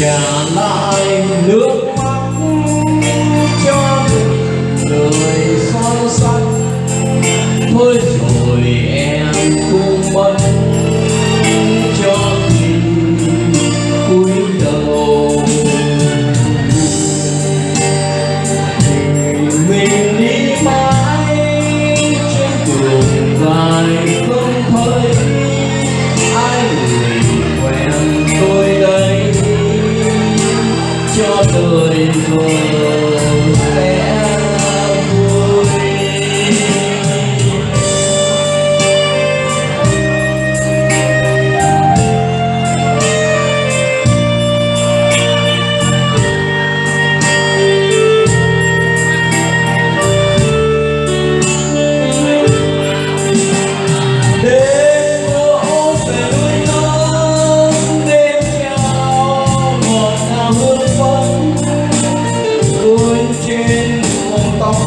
trả lại nước glory.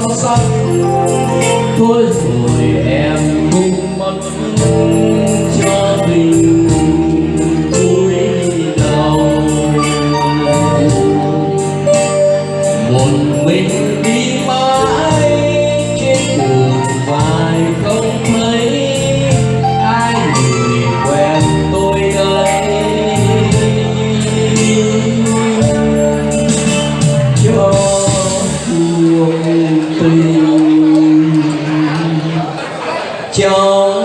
xót sắc thôi rồi em cũng mất cho tình vui đầu một mình dục tình trong